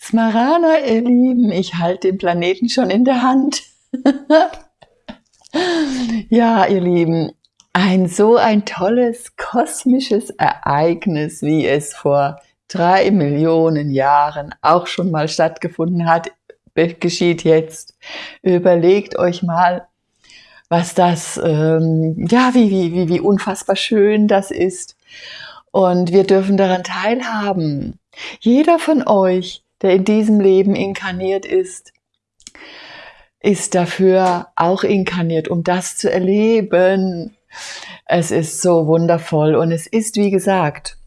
Smarana, ihr Lieben, ich halte den Planeten schon in der Hand. ja, ihr Lieben, ein so ein tolles kosmisches Ereignis, wie es vor drei Millionen Jahren auch schon mal stattgefunden hat, geschieht jetzt. Überlegt euch mal, was das, ähm, ja, wie, wie, wie, wie unfassbar schön das ist. Und wir dürfen daran teilhaben. Jeder von euch, der in diesem Leben inkarniert ist, ist dafür auch inkarniert, um das zu erleben. Es ist so wundervoll und es ist, wie gesagt,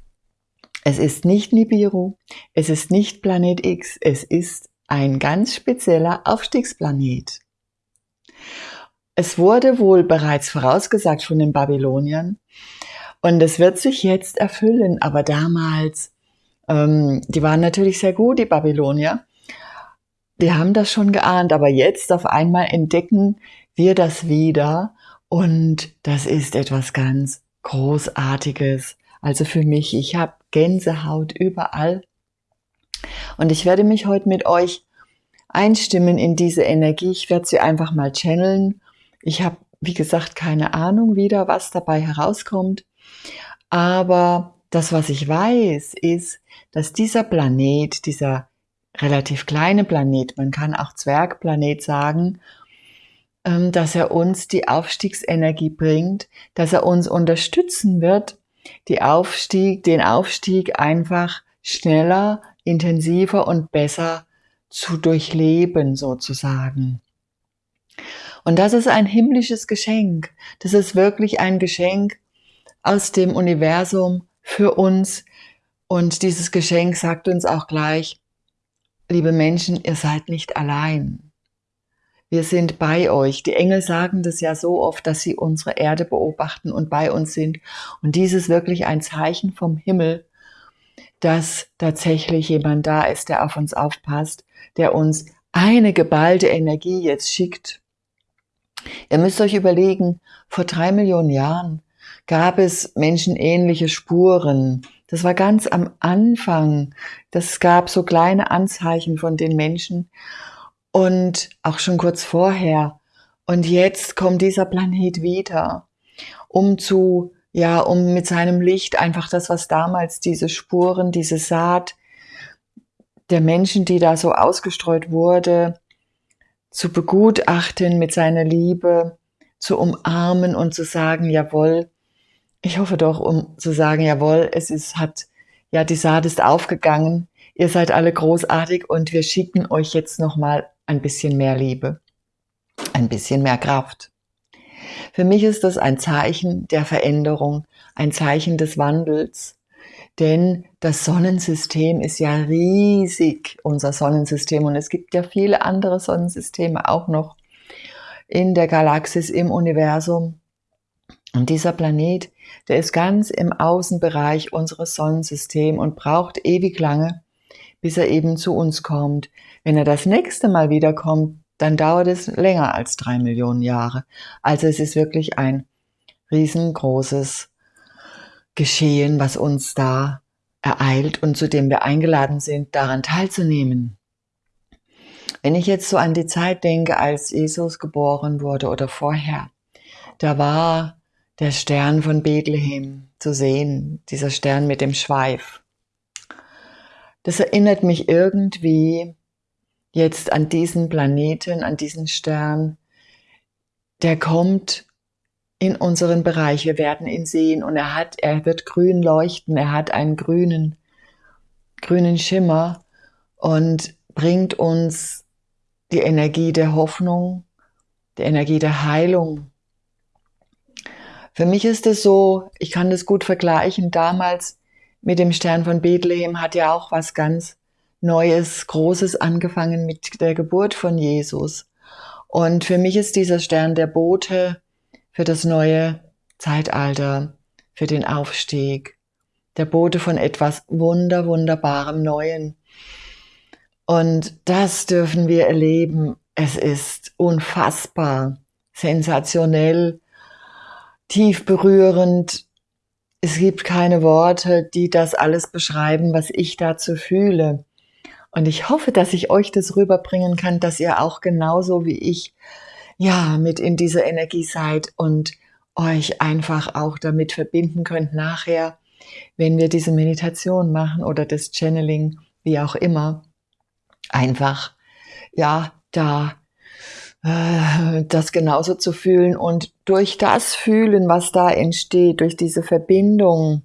es ist nicht Nibiru, es ist nicht Planet X, es ist ein ganz spezieller Aufstiegsplanet. Es wurde wohl bereits vorausgesagt von den Babyloniern und es wird sich jetzt erfüllen, aber damals, ähm, die waren natürlich sehr gut, die Babylonier. Die haben das schon geahnt, aber jetzt auf einmal entdecken wir das wieder und das ist etwas ganz Großartiges. Also für mich, ich habe Gänsehaut überall. Und ich werde mich heute mit euch einstimmen in diese Energie. Ich werde sie einfach mal channeln. Ich habe, wie gesagt, keine Ahnung wieder, was dabei herauskommt. Aber das, was ich weiß, ist, dass dieser Planet, dieser relativ kleine Planet, man kann auch Zwergplanet sagen, ähm, dass er uns die Aufstiegsenergie bringt, dass er uns unterstützen wird, die Aufstieg, den Aufstieg einfach schneller, intensiver und besser zu durchleben sozusagen. Und das ist ein himmlisches Geschenk. Das ist wirklich ein Geschenk aus dem Universum für uns. Und dieses Geschenk sagt uns auch gleich, liebe Menschen, ihr seid nicht allein. Wir sind bei euch. Die Engel sagen das ja so oft, dass sie unsere Erde beobachten und bei uns sind. Und dies ist wirklich ein Zeichen vom Himmel, dass tatsächlich jemand da ist, der auf uns aufpasst, der uns eine geballte Energie jetzt schickt. Ihr müsst euch überlegen, vor drei Millionen Jahren gab es menschenähnliche Spuren. Das war ganz am Anfang. Das gab so kleine Anzeichen von den Menschen und auch schon kurz vorher. Und jetzt kommt dieser Planet wieder, um zu, ja, um mit seinem Licht einfach das, was damals diese Spuren, diese Saat der Menschen, die da so ausgestreut wurde, zu begutachten mit seiner Liebe, zu umarmen und zu sagen, jawohl, ich hoffe doch, um zu sagen, jawohl, es ist, hat, ja, die Saat ist aufgegangen, ihr seid alle großartig und wir schicken euch jetzt nochmal ein bisschen mehr Liebe, ein bisschen mehr Kraft. Für mich ist das ein Zeichen der Veränderung, ein Zeichen des Wandels, denn das Sonnensystem ist ja riesig, unser Sonnensystem, und es gibt ja viele andere Sonnensysteme auch noch in der Galaxis, im Universum. Und dieser Planet, der ist ganz im Außenbereich unseres Sonnensystems und braucht ewig lange, bis er eben zu uns kommt. Wenn er das nächste Mal wiederkommt, dann dauert es länger als drei Millionen Jahre. Also es ist wirklich ein riesengroßes Geschehen, was uns da ereilt und zu dem wir eingeladen sind, daran teilzunehmen. Wenn ich jetzt so an die Zeit denke, als Jesus geboren wurde oder vorher, da war der Stern von Bethlehem zu sehen, dieser Stern mit dem Schweif. Das erinnert mich irgendwie jetzt an diesen Planeten, an diesen Stern. Der kommt in unseren Bereich. Wir werden ihn sehen und er hat, er wird grün leuchten. Er hat einen grünen, grünen Schimmer und bringt uns die Energie der Hoffnung, die Energie der Heilung. Für mich ist es so, ich kann das gut vergleichen. Damals mit dem Stern von Bethlehem hat ja auch was ganz Neues, Großes angefangen mit der Geburt von Jesus. Und für mich ist dieser Stern der Bote für das neue Zeitalter, für den Aufstieg, der Bote von etwas wunder, wunderbarem Neuen. Und das dürfen wir erleben. Es ist unfassbar, sensationell, tief berührend, es gibt keine Worte, die das alles beschreiben, was ich dazu fühle. Und ich hoffe, dass ich euch das rüberbringen kann, dass ihr auch genauso wie ich ja mit in dieser Energie seid und euch einfach auch damit verbinden könnt nachher, wenn wir diese Meditation machen oder das Channeling, wie auch immer, einfach ja da das genauso zu fühlen und durch das Fühlen, was da entsteht, durch diese Verbindung,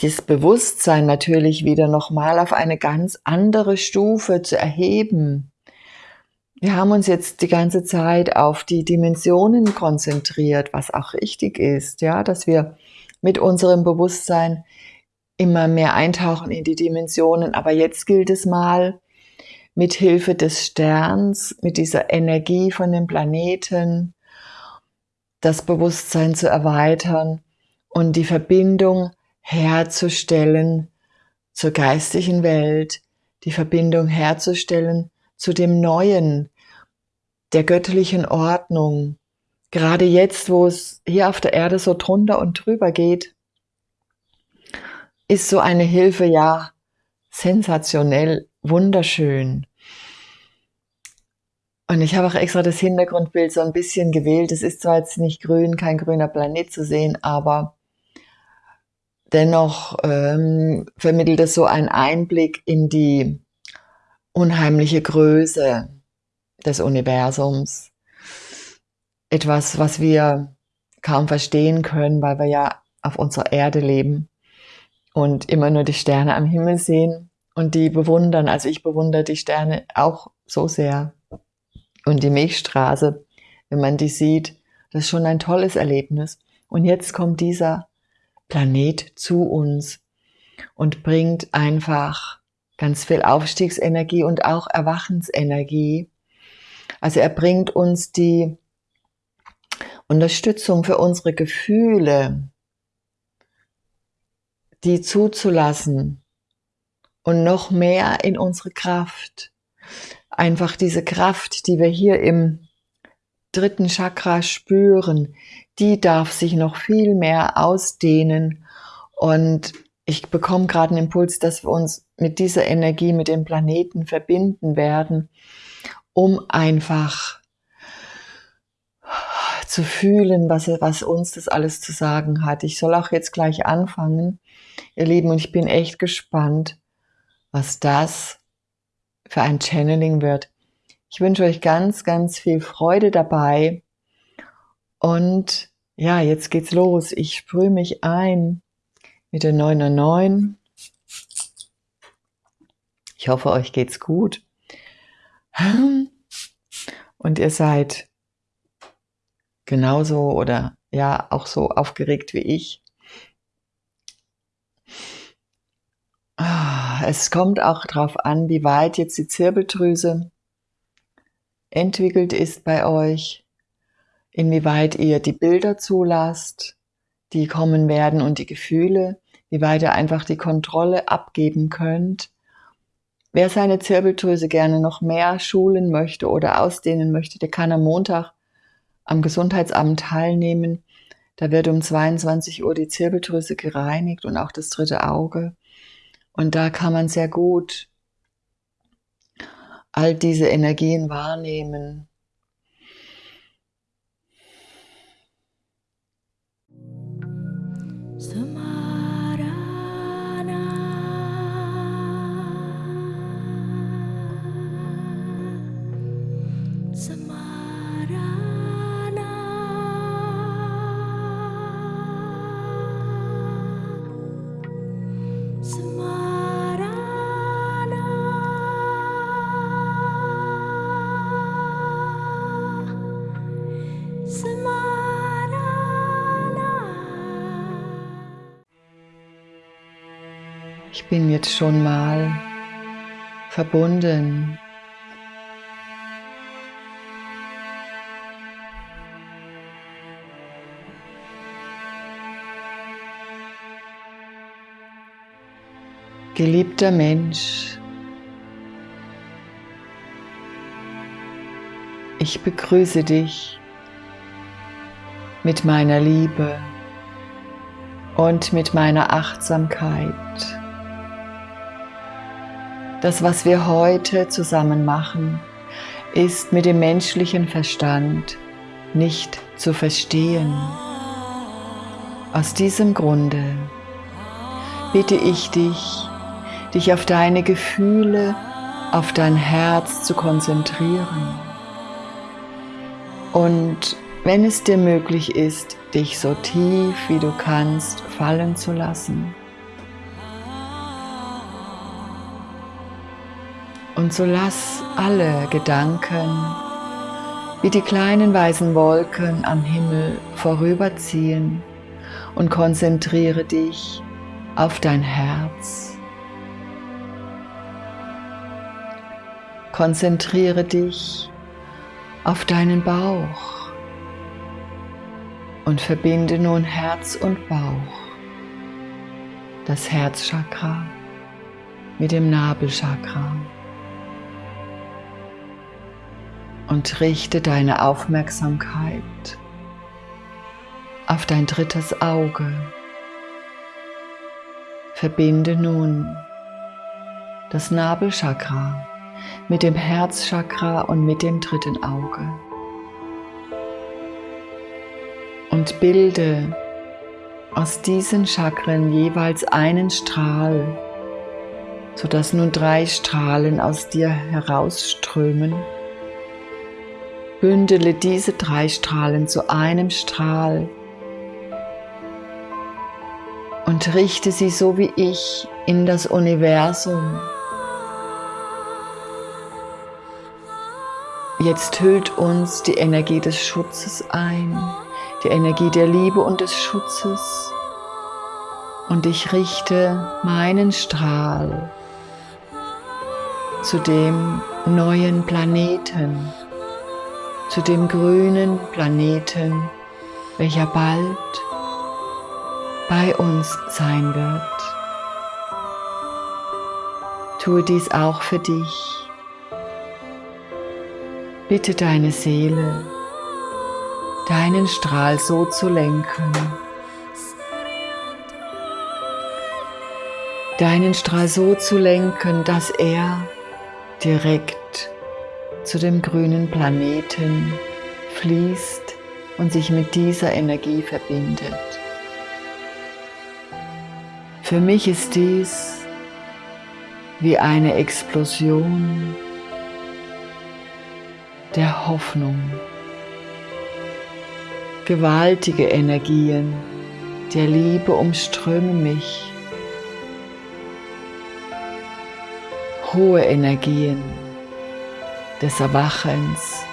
das Bewusstsein natürlich wieder nochmal auf eine ganz andere Stufe zu erheben. Wir haben uns jetzt die ganze Zeit auf die Dimensionen konzentriert, was auch richtig ist, ja, dass wir mit unserem Bewusstsein immer mehr eintauchen in die Dimensionen. Aber jetzt gilt es mal, mit Hilfe des Sterns, mit dieser Energie von dem Planeten, das Bewusstsein zu erweitern und die Verbindung herzustellen zur geistigen Welt, die Verbindung herzustellen zu dem Neuen, der göttlichen Ordnung. Gerade jetzt, wo es hier auf der Erde so drunter und drüber geht, ist so eine Hilfe ja sensationell, wunderschön. Und ich habe auch extra das Hintergrundbild so ein bisschen gewählt. Es ist zwar jetzt nicht grün, kein grüner Planet zu sehen, aber dennoch ähm, vermittelt es so einen Einblick in die unheimliche Größe des Universums. Etwas, was wir kaum verstehen können, weil wir ja auf unserer Erde leben und immer nur die Sterne am Himmel sehen und die bewundern. Also ich bewundere die Sterne auch so sehr. Und die Milchstraße, wenn man die sieht, das ist schon ein tolles Erlebnis. Und jetzt kommt dieser Planet zu uns und bringt einfach ganz viel Aufstiegsenergie und auch Erwachensenergie. Also er bringt uns die Unterstützung für unsere Gefühle, die zuzulassen und noch mehr in unsere Kraft. Einfach diese Kraft, die wir hier im dritten Chakra spüren, die darf sich noch viel mehr ausdehnen. Und ich bekomme gerade einen Impuls, dass wir uns mit dieser Energie, mit dem Planeten verbinden werden, um einfach zu fühlen, was, was uns das alles zu sagen hat. Ich soll auch jetzt gleich anfangen, ihr Lieben, und ich bin echt gespannt, was das für ein Channeling wird. Ich wünsche euch ganz, ganz viel Freude dabei. Und ja, jetzt geht's los. Ich sprühe mich ein mit der 909. Ich hoffe, euch geht's gut. Und ihr seid genauso oder ja auch so aufgeregt wie ich. Es kommt auch darauf an, wie weit jetzt die Zirbeldrüse entwickelt ist bei euch, inwieweit ihr die Bilder zulasst, die kommen werden und die Gefühle, wie weit ihr einfach die Kontrolle abgeben könnt. Wer seine Zirbeldrüse gerne noch mehr schulen möchte oder ausdehnen möchte, der kann am Montag am Gesundheitsamt teilnehmen. Da wird um 22 Uhr die Zirbeldrüse gereinigt und auch das dritte Auge. Und da kann man sehr gut all diese Energien wahrnehmen. Ich bin jetzt schon mal verbunden. Geliebter Mensch, ich begrüße dich mit meiner Liebe und mit meiner Achtsamkeit. Das, was wir heute zusammen machen, ist mit dem menschlichen Verstand nicht zu verstehen. Aus diesem Grunde bitte ich dich, dich auf deine Gefühle, auf dein Herz zu konzentrieren. Und wenn es dir möglich ist, dich so tief wie du kannst fallen zu lassen. Und so lass alle Gedanken wie die kleinen weißen Wolken am Himmel vorüberziehen und konzentriere dich auf dein Herz. Konzentriere dich auf deinen Bauch und verbinde nun Herz und Bauch, das Herzchakra mit dem Nabelchakra. Und richte deine Aufmerksamkeit auf dein drittes Auge. Verbinde nun das Nabelchakra mit dem Herzchakra und mit dem dritten Auge. Und bilde aus diesen Chakren jeweils einen Strahl, sodass nun drei Strahlen aus dir herausströmen. Bündele diese drei Strahlen zu einem Strahl und richte sie so wie ich in das Universum. Jetzt hüllt uns die Energie des Schutzes ein, die Energie der Liebe und des Schutzes. Und ich richte meinen Strahl zu dem neuen Planeten, zu dem grünen Planeten, welcher bald bei uns sein wird. Tue dies auch für dich. Bitte deine Seele, deinen Strahl so zu lenken, deinen Strahl so zu lenken, dass er direkt zu dem grünen Planeten fließt und sich mit dieser Energie verbindet. Für mich ist dies wie eine Explosion der Hoffnung. Gewaltige Energien der Liebe umströmen mich. Hohe Energien des Erwachens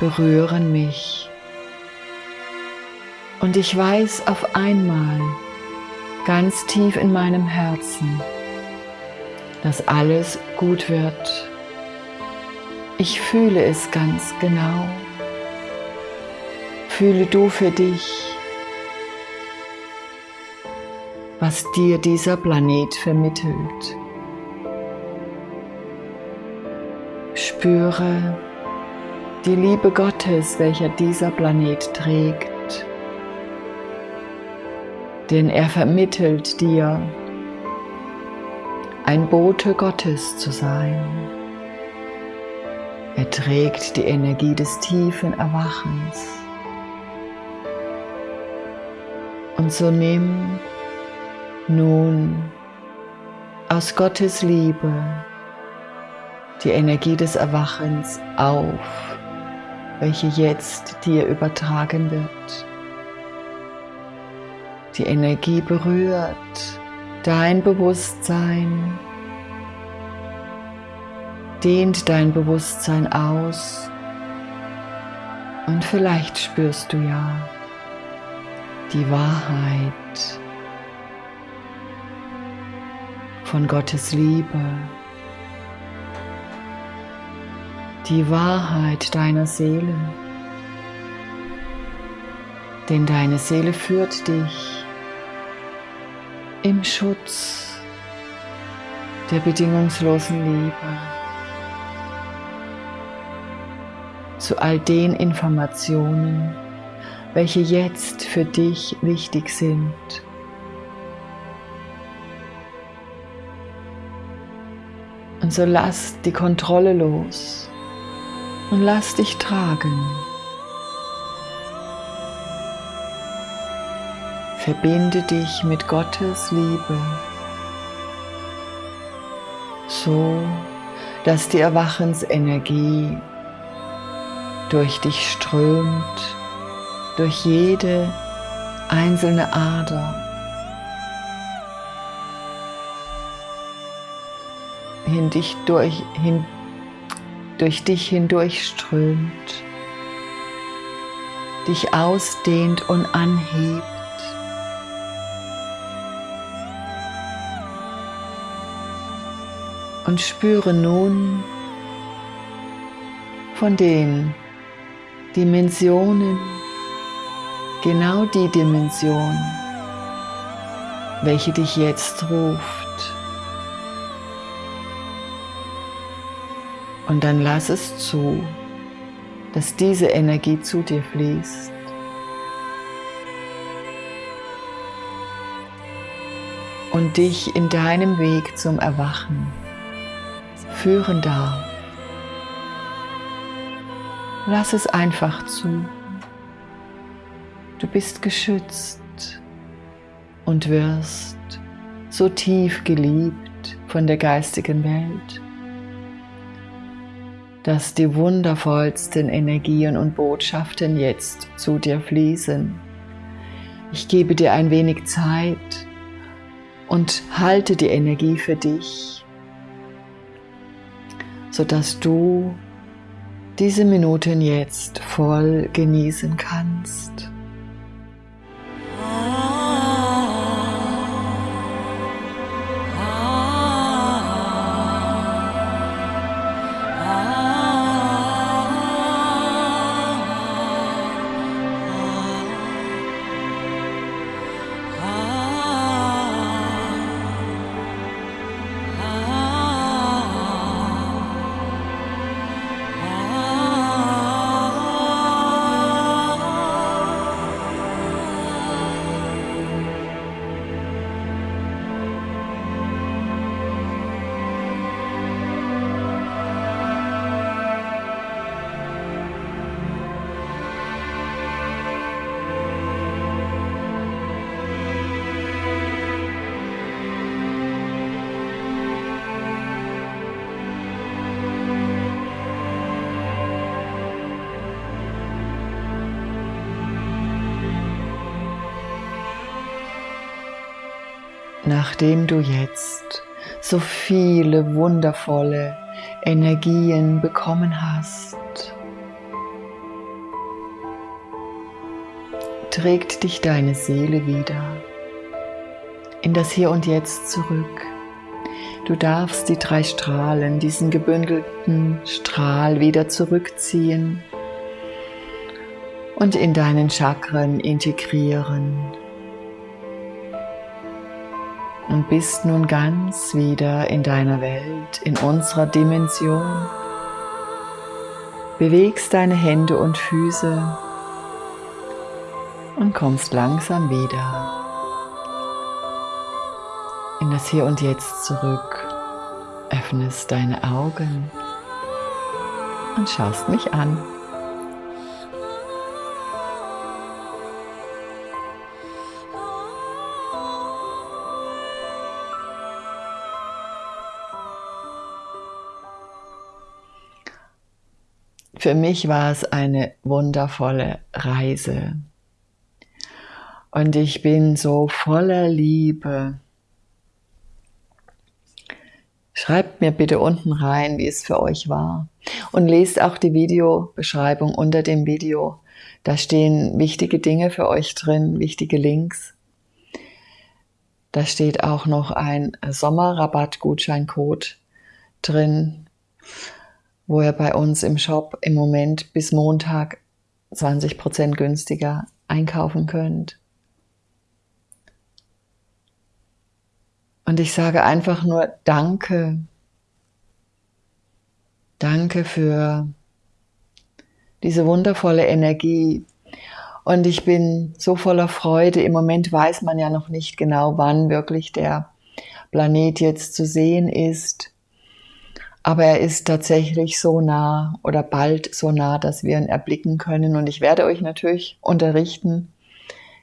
berühren mich. Und ich weiß auf einmal, ganz tief in meinem Herzen, dass alles gut wird. Ich fühle es ganz genau. Fühle du für dich, was dir dieser Planet vermittelt. Spüre die Liebe Gottes, welcher dieser Planet trägt denn er vermittelt dir, ein Bote Gottes zu sein. Er trägt die Energie des tiefen Erwachens. Und so nimm nun aus Gottes Liebe die Energie des Erwachens auf, welche jetzt dir übertragen wird. Die Energie berührt dein Bewusstsein, dehnt dein Bewusstsein aus und vielleicht spürst du ja die Wahrheit von Gottes Liebe, die Wahrheit deiner Seele. Denn deine Seele führt dich im Schutz der bedingungslosen Liebe zu all den Informationen, welche jetzt für dich wichtig sind. Und so lass die Kontrolle los und lass dich tragen. Verbinde dich mit Gottes Liebe, so dass die Erwachensenergie durch dich strömt, durch jede einzelne Ader. Hin dich durch, hin, durch dich hindurchströmt, dich ausdehnt und anhebt. Und spüre nun von den Dimensionen, genau die Dimension, welche dich jetzt ruft. Und dann lass es zu, dass diese Energie zu dir fließt. Und dich in deinem Weg zum Erwachen führen darf. Lass es einfach zu. Du bist geschützt und wirst so tief geliebt von der geistigen Welt, dass die wundervollsten Energien und Botschaften jetzt zu dir fließen. Ich gebe dir ein wenig Zeit und halte die Energie für dich, sodass du diese Minuten jetzt voll genießen kannst. Nachdem du jetzt so viele wundervolle Energien bekommen hast, trägt dich deine Seele wieder in das Hier und Jetzt zurück. Du darfst die drei Strahlen, diesen gebündelten Strahl wieder zurückziehen und in deinen Chakren integrieren und bist nun ganz wieder in deiner Welt, in unserer Dimension. Bewegst deine Hände und Füße und kommst langsam wieder in das Hier und Jetzt zurück. Öffnest deine Augen und schaust mich an. Für mich war es eine wundervolle Reise. Und ich bin so voller Liebe. Schreibt mir bitte unten rein, wie es für euch war. Und lest auch die Videobeschreibung unter dem Video. Da stehen wichtige Dinge für euch drin, wichtige Links. Da steht auch noch ein Sommerrabattgutscheincode drin wo ihr bei uns im Shop im Moment bis Montag 20% günstiger einkaufen könnt. Und ich sage einfach nur Danke. Danke für diese wundervolle Energie. Und ich bin so voller Freude. Im Moment weiß man ja noch nicht genau, wann wirklich der Planet jetzt zu sehen ist. Aber er ist tatsächlich so nah oder bald so nah, dass wir ihn erblicken können. Und ich werde euch natürlich unterrichten,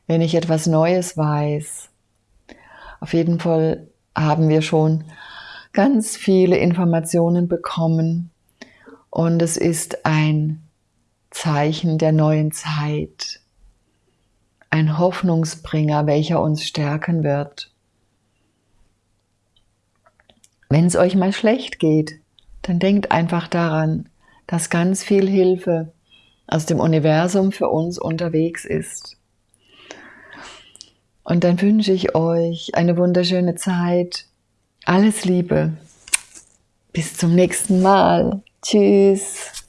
wenn ich etwas Neues weiß. Auf jeden Fall haben wir schon ganz viele Informationen bekommen und es ist ein Zeichen der neuen Zeit, ein Hoffnungsbringer, welcher uns stärken wird. Wenn es euch mal schlecht geht, dann denkt einfach daran, dass ganz viel Hilfe aus dem Universum für uns unterwegs ist. Und dann wünsche ich euch eine wunderschöne Zeit. Alles Liebe. Bis zum nächsten Mal. Tschüss.